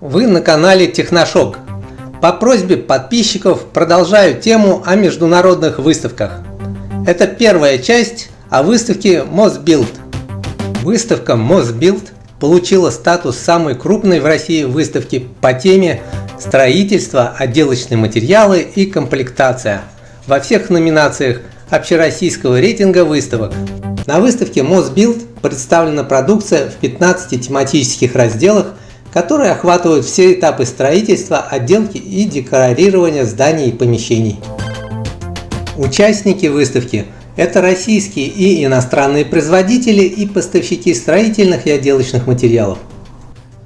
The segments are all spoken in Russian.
Вы на канале Техношок. По просьбе подписчиков продолжаю тему о международных выставках. Это первая часть о выставке Mosbuild. Выставка Mosbuild получила статус самой крупной в России выставки по теме строительство, отделочные материалы и комплектация во всех номинациях общероссийского рейтинга выставок. На выставке Mosbuild представлена продукция в 15 тематических разделах – которые охватывают все этапы строительства, отделки и декорирования зданий и помещений. Участники выставки – это российские и иностранные производители и поставщики строительных и отделочных материалов.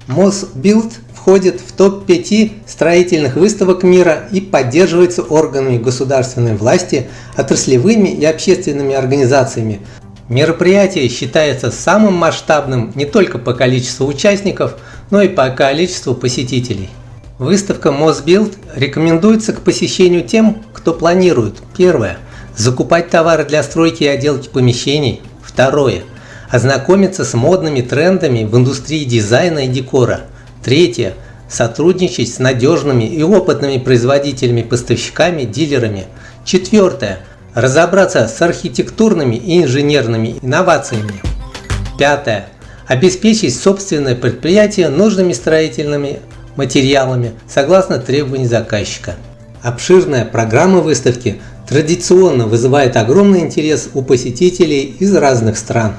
Мосбилд входит в топ-5 строительных выставок мира и поддерживается органами государственной власти, отраслевыми и общественными организациями. Мероприятие считается самым масштабным не только по количеству участников, но и по количеству посетителей. Выставка Мосбилд рекомендуется к посещению тем, кто планирует. Первое. Закупать товары для стройки и отделки помещений. Второе. Ознакомиться с модными трендами в индустрии дизайна и декора. Третье. Сотрудничать с надежными и опытными производителями, поставщиками, дилерами. Четвертое. Разобраться с архитектурными и инженерными инновациями. Пятое обеспечить собственное предприятие нужными строительными материалами согласно требований заказчика. Обширная программа выставки традиционно вызывает огромный интерес у посетителей из разных стран.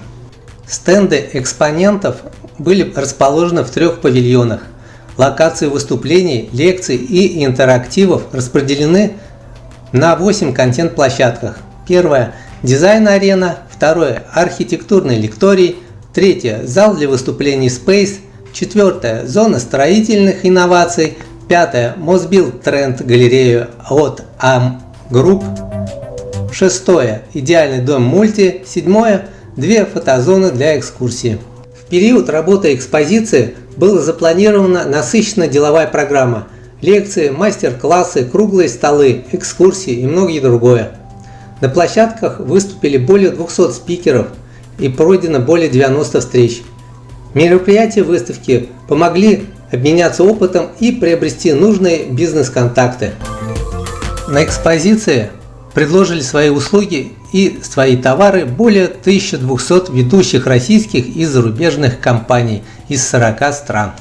Стенды экспонентов были расположены в трех павильонах. Локации выступлений, лекций и интерактивов распределены на 8 контент-площадках. Первое – дизайн-арена, второе – архитектурный лекторий – Третье – зал для выступлений Space. Четвертое – зона строительных инноваций. Пятое – Mosbuild Тренд галерею от AM Group. Шестое – идеальный дом мульти. Седьмое – две фотозоны для экскурсии. В период работы экспозиции была запланирована насыщенная деловая программа. Лекции, мастер-классы, круглые столы, экскурсии и многое другое. На площадках выступили более 200 спикеров – и пройдено более 90 встреч. Мероприятия выставки помогли обменяться опытом и приобрести нужные бизнес-контакты. На экспозиции предложили свои услуги и свои товары более 1200 ведущих российских и зарубежных компаний из 40 стран.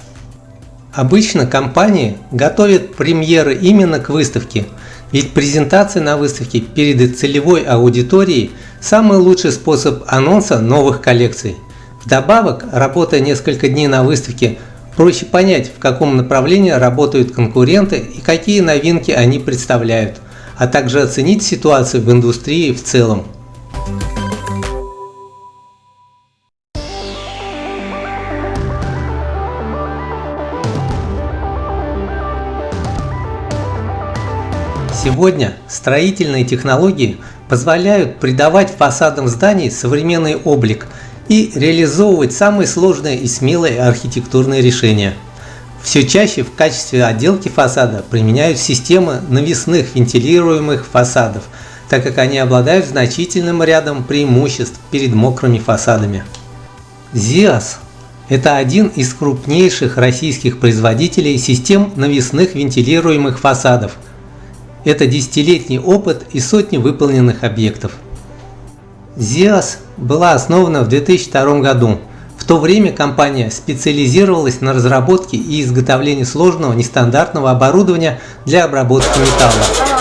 Обычно компании готовят премьеры именно к выставке, ведь презентация на выставке перед целевой аудиторией – Самый лучший способ анонса новых коллекций. Вдобавок, работая несколько дней на выставке, проще понять, в каком направлении работают конкуренты и какие новинки они представляют, а также оценить ситуацию в индустрии в целом. Сегодня строительные технологии позволяют придавать фасадам зданий современный облик и реализовывать самые сложные и смелые архитектурные решения. Все чаще в качестве отделки фасада применяют системы навесных вентилируемых фасадов, так как они обладают значительным рядом преимуществ перед мокрыми фасадами. ZIAS – это один из крупнейших российских производителей систем навесных вентилируемых фасадов – это десятилетний опыт и сотни выполненных объектов. ZIAS была основана в 2002 году. В то время компания специализировалась на разработке и изготовлении сложного нестандартного оборудования для обработки металла.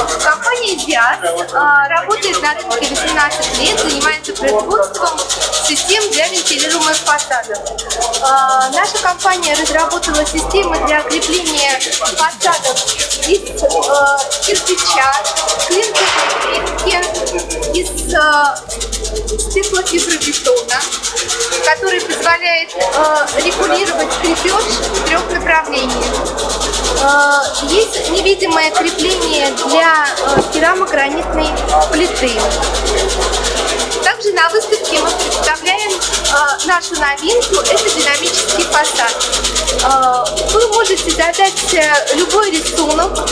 Диас а, работает на рынке 18 лет, занимается производством систем для вентилируемых фасадов. А, наша компания разработала системы для крепления фасадов из а, кирпича, клинковой из стеклофибробетона, который позволяет регулировать крепеж в трех направлениях. Э, есть невидимое крепление для э, керамогранитной плиты. Также на выставке мы представляем нашу новинку, это динамический фасад. Вы можете задать любой рисунок,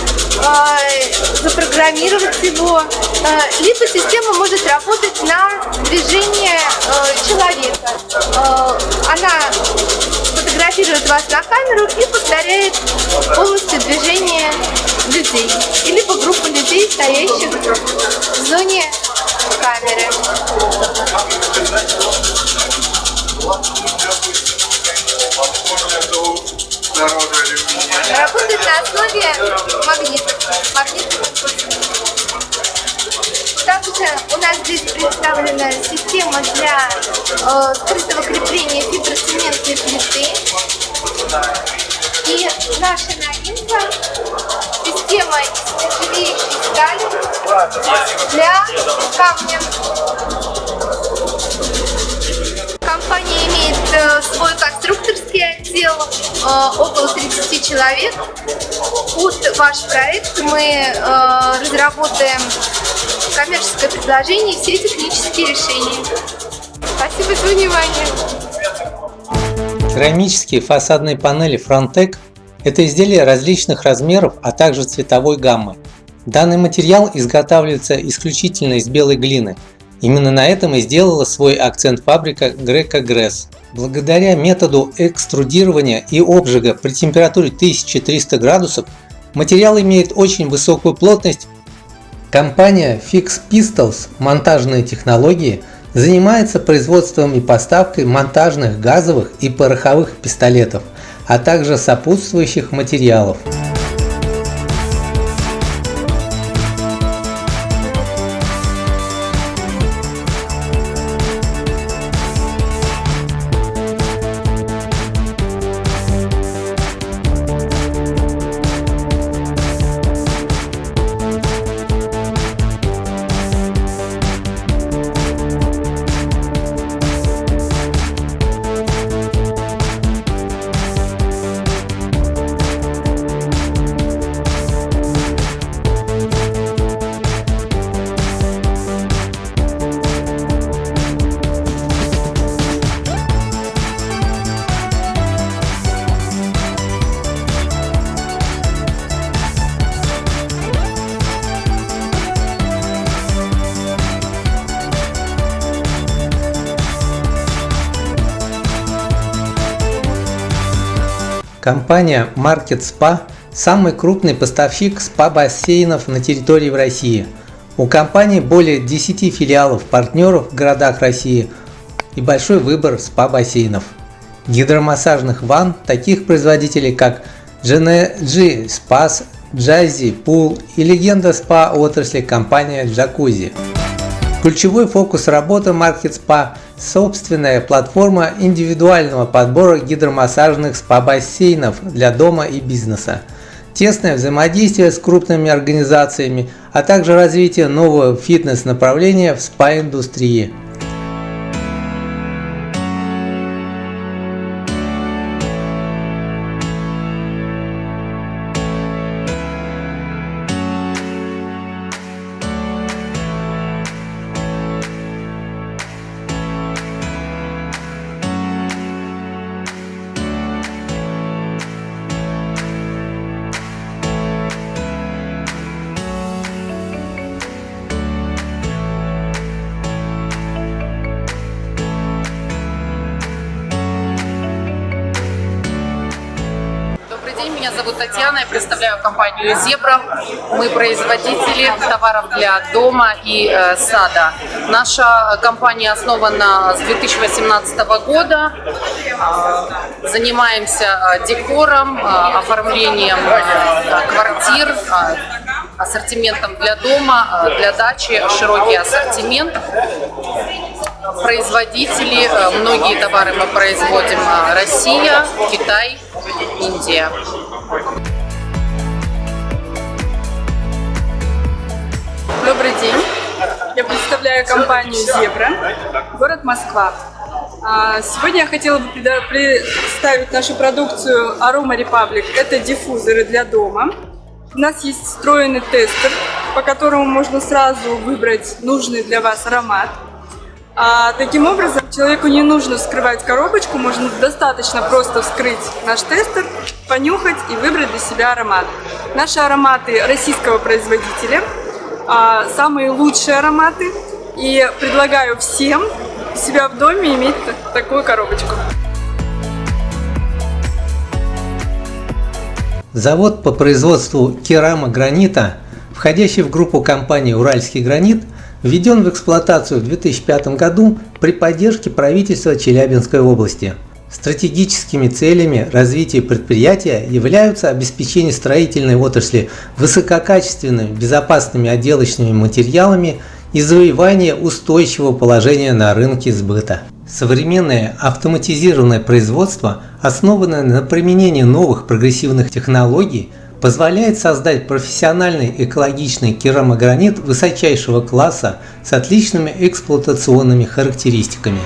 запрограммировать его, либо система может работать на движение человека. Она фотографирует вас на камеру и повторяет полностью движение людей. Или по группу людей, стоящих в зоне камеры. Работает на основе магнитов. Магнитных также у нас здесь представлена система для э, скрытого крепления фиброцементной плиты. И наша новинка – система из нержавеющей стали для камня. Компания имеет э, свой конструкторский отдел, э, около 30 человек. Под ваш проект мы э, разработаем коммерческое предложение и все технические решения. Спасибо за внимание. Керамические фасадные панели Frontec – это изделия различных размеров, а также цветовой гаммы. Данный материал изготавливается исключительно из белой глины. Именно на этом и сделала свой акцент фабрика Greco Gress. Благодаря методу экструдирования и обжига при температуре 1300 градусов материал имеет очень высокую плотность Компания Fix Pistols монтажные технологии занимается производством и поставкой монтажных газовых и пороховых пистолетов, а также сопутствующих материалов. Компания Market Spa – самый крупный поставщик спа-бассейнов на территории России. У компании более 10 филиалов партнеров в городах России и большой выбор спа-бассейнов. Гидромассажных ванн таких производителей как GNG Spas, Jazzy Pool и легенда спа отрасли компания Jacuzzi. Ключевой фокус работы Market Spa – собственная платформа индивидуального подбора гидромассажных спа-бассейнов для дома и бизнеса, тесное взаимодействие с крупными организациями, а также развитие нового фитнес-направления в спа-индустрии. Меня зовут Татьяна, я представляю компанию «Зебра». Мы производители товаров для дома и э, сада. Наша компания основана с 2018 года. Э, занимаемся э, декором, э, оформлением э, квартир, э, ассортиментом для дома, э, для дачи, широкий ассортимент. Производители, э, многие товары мы производим Россия, Китай, Индия. Добрый день. Я представляю компанию «Зебра», город Москва. А, сегодня я хотела бы представить нашу продукцию Aroma Republic. Это диффузоры для дома. У нас есть встроенный тестер, по которому можно сразу выбрать нужный для вас аромат. А, таким образом, человеку не нужно вскрывать коробочку, можно достаточно просто вскрыть наш тестер, понюхать и выбрать для себя аромат. Наши ароматы российского производителя, а, самые лучшие ароматы. И предлагаю всем у себя в доме иметь такую коробочку. Завод по производству керамогранита, входящий в группу компании «Уральский гранит», введен в эксплуатацию в 2005 году при поддержке правительства Челябинской области. Стратегическими целями развития предприятия являются обеспечение строительной отрасли высококачественными безопасными отделочными материалами и завоевание устойчивого положения на рынке сбыта. Современное автоматизированное производство, основанное на применении новых прогрессивных технологий, позволяет создать профессиональный экологичный керамогранит высочайшего класса с отличными эксплуатационными характеристиками.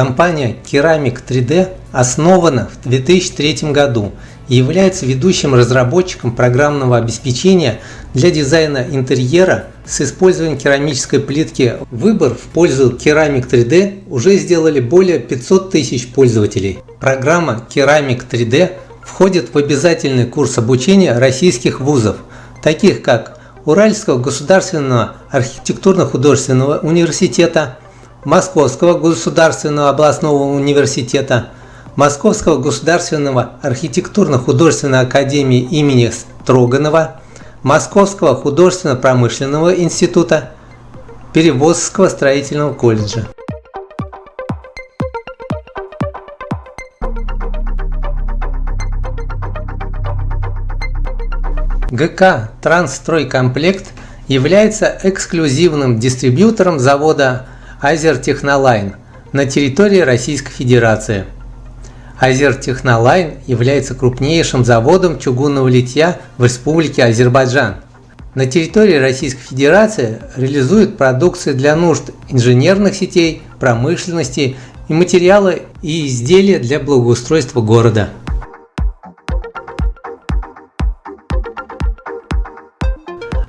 Компания Ceramic 3D основана в 2003 году и является ведущим разработчиком программного обеспечения для дизайна интерьера с использованием керамической плитки. Выбор в пользу Ceramic 3D уже сделали более 500 тысяч пользователей. Программа Ceramic 3D входит в обязательный курс обучения российских вузов, таких как Уральского государственного архитектурно-художественного университета, Московского государственного областного университета, Московского государственного архитектурно-художественной академии имени Строганова, Московского художественно-промышленного института, Перевозского строительного колледжа. ГК «Трансстройкомплект» является эксклюзивным дистрибьютором завода Азертехнолайн на территории Российской Федерации. Азертехнолайн является крупнейшим заводом чугунного литья в Республике Азербайджан. На территории Российской Федерации реализует продукцию для нужд инженерных сетей, промышленности и материалы и изделия для благоустройства города.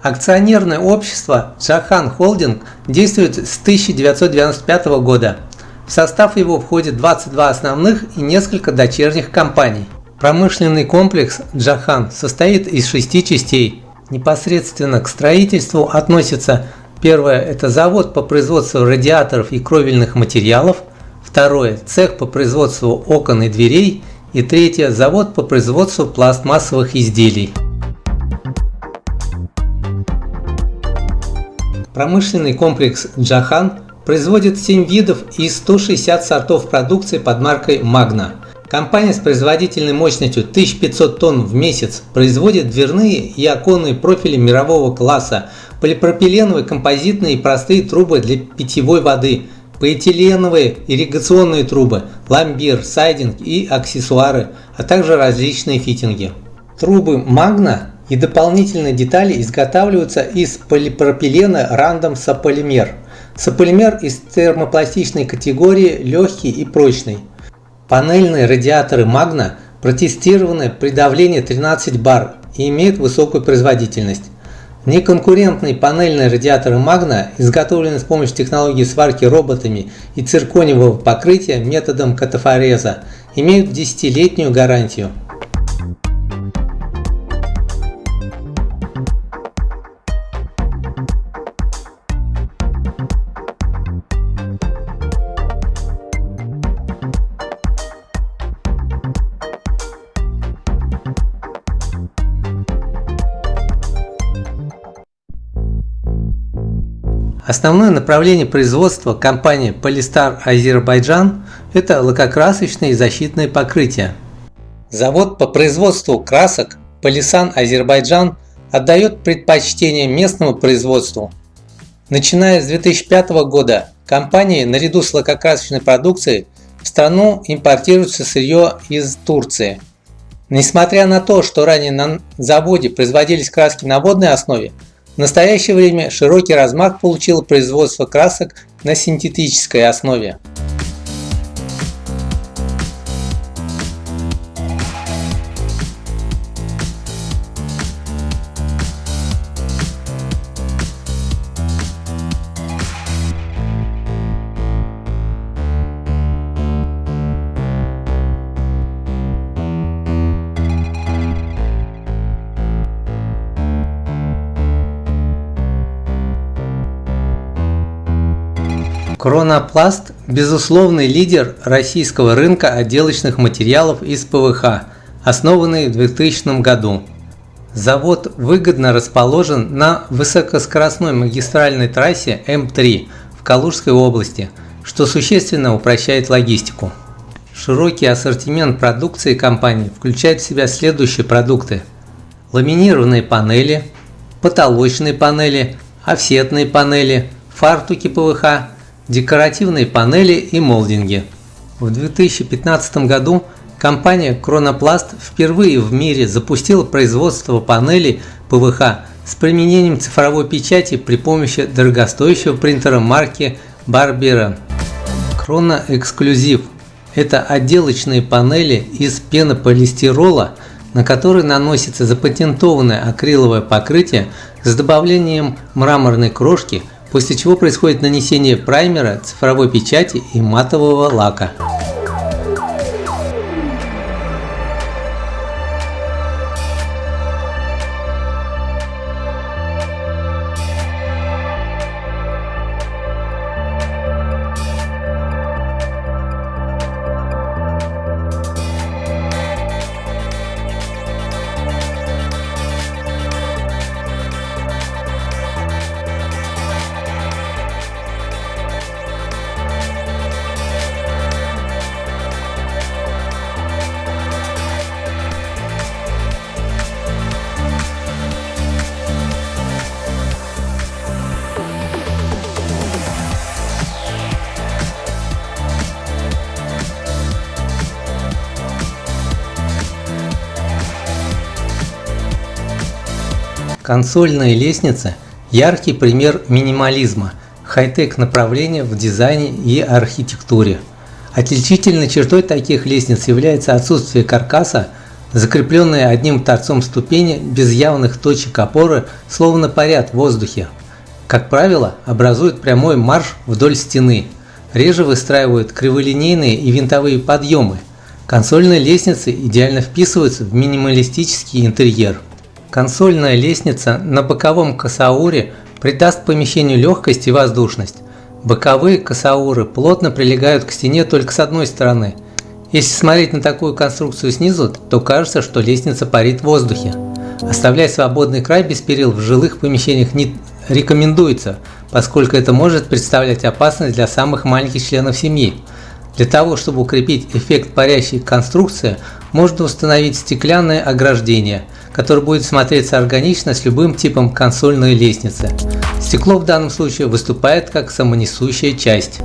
Акционерное общество «Джахан Холдинг» действует с 1995 года. В состав его входит 22 основных и несколько дочерних компаний. Промышленный комплекс «Джахан» состоит из шести частей. Непосредственно к строительству относятся Первое – это завод по производству радиаторов и кровельных материалов. Второе – цех по производству окон и дверей. И третье – завод по производству пластмассовых изделий. Промышленный комплекс «Джахан» производит 7 видов и 160 сортов продукции под маркой «Магна». Компания с производительной мощностью 1500 тонн в месяц производит дверные и оконные профили мирового класса, полипропиленовые композитные и простые трубы для питьевой воды, полиэтиленовые ирригационные трубы, ламбир, сайдинг и аксессуары, а также различные фитинги. Трубы Магна и дополнительные детали изготавливаются из полипропилена рандом сополимер. Сополимер из термопластичной категории легкий и прочный. Панельные радиаторы Magna протестированы при давлении 13 бар и имеют высокую производительность. Неконкурентные панельные радиаторы Magna изготовлены с помощью технологии сварки роботами и циркониевого покрытия методом катафореза, имеют 10-летнюю гарантию. Основное направление производства компании Polystar Азербайджан – это лакокрасочные и защитные покрытия. Завод по производству красок Полисан Азербайджан отдает предпочтение местному производству. Начиная с 2005 года компания наряду с лакокрасочной продукцией в страну импортируется сырье из Турции. Несмотря на то, что ранее на заводе производились краски на водной основе, в настоящее время широкий размах получило производство красок на синтетической основе. Кронопласт – безусловный лидер российского рынка отделочных материалов из ПВХ, основанный в 2000 году. Завод выгодно расположен на высокоскоростной магистральной трассе М3 в Калужской области, что существенно упрощает логистику. Широкий ассортимент продукции компании включает в себя следующие продукты. Ламинированные панели, потолочные панели, офсетные панели, фартуки ПВХ, декоративные панели и молдинги. В 2015 году компания Chronoplast впервые в мире запустила производство панелей ПВХ с применением цифровой печати при помощи дорогостоящего принтера марки Barbera. Chrono Exclusive – это отделочные панели из пенополистирола, на которые наносится запатентованное акриловое покрытие с добавлением мраморной крошки – после чего происходит нанесение праймера, цифровой печати и матового лака. Консольная лестница – яркий пример минимализма, хай-тек направления в дизайне и архитектуре. Отличительной чертой таких лестниц является отсутствие каркаса, закрепленные одним торцом ступени без явных точек опоры, словно парят в воздухе. Как правило, образуют прямой марш вдоль стены. Реже выстраивают криволинейные и винтовые подъемы. Консольные лестницы идеально вписываются в минималистический интерьер. Консольная лестница на боковом косауре придаст помещению легкость и воздушность. Боковые косауры плотно прилегают к стене только с одной стороны. Если смотреть на такую конструкцию снизу, то кажется, что лестница парит в воздухе. Оставлять свободный край без перил в жилых помещениях не рекомендуется, поскольку это может представлять опасность для самых маленьких членов семьи. Для того, чтобы укрепить эффект парящей конструкции, можно установить стеклянное ограждение – который будет смотреться органично с любым типом консольной лестницы. Стекло в данном случае выступает как самонесущая часть.